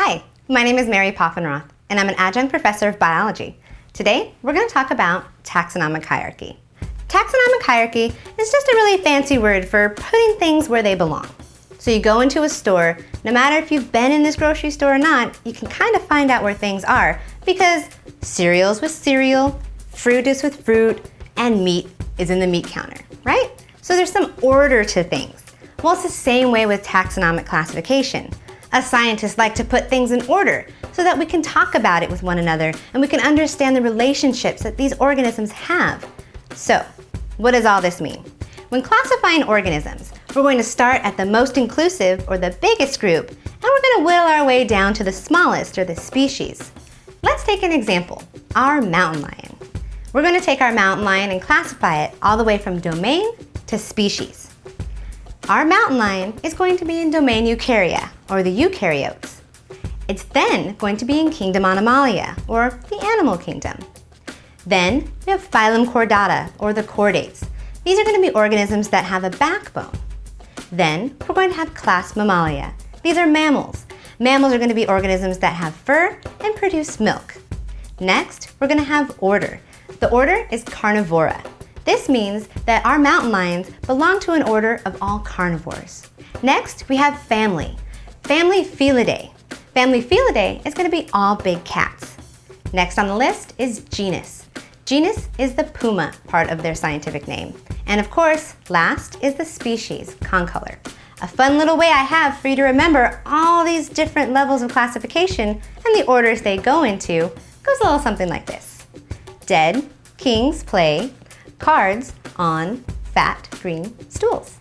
Hi, my name is Mary Poffenroth, and I'm an adjunct professor of biology. Today, we're going to talk about taxonomic hierarchy. Taxonomic hierarchy is just a really fancy word for putting things where they belong. So you go into a store, no matter if you've been in this grocery store or not, you can kind of find out where things are because cereal's with cereal, fruit is with fruit, and meat is in the meat counter, right? So there's some order to things. Well, it's the same way with taxonomic classification. Us scientists like to put things in order so that we can talk about it with one another and we can understand the relationships that these organisms have. So, what does all this mean? When classifying organisms, we're going to start at the most inclusive or the biggest group and we're going to whittle our way down to the smallest or the species. Let's take an example, our mountain lion. We're going to take our mountain lion and classify it all the way from domain to species. Our mountain lion is going to be in domain Eukarya, or the eukaryotes. It's then going to be in kingdom Animalia, or the animal kingdom. Then we have phylum Chordata, or the chordates. These are going to be organisms that have a backbone. Then we're going to have class Mammalia. These are mammals. Mammals are going to be organisms that have fur and produce milk. Next, we're going to have order. The order is Carnivora. This means that our mountain lions belong to an order of all carnivores. Next, we have family. Family Felidae. Family Felidae is going to be all big cats. Next on the list is genus. Genus is the puma part of their scientific name. And of course, last is the species, concolor. A fun little way I have for you to remember all these different levels of classification and the orders they go into goes a little something like this. Dead, kings play, cards on fat green stools.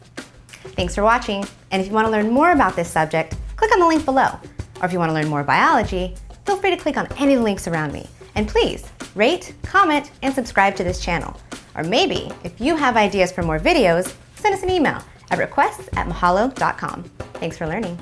Thanks for watching, and if you want to learn more about this subject, click on the link below. Or if you want to learn more biology, feel free to click on any of the links around me. And please, rate, comment, and subscribe to this channel. Or maybe, if you have ideas for more videos, send us an email at requests at mahalo.com. Thanks for learning.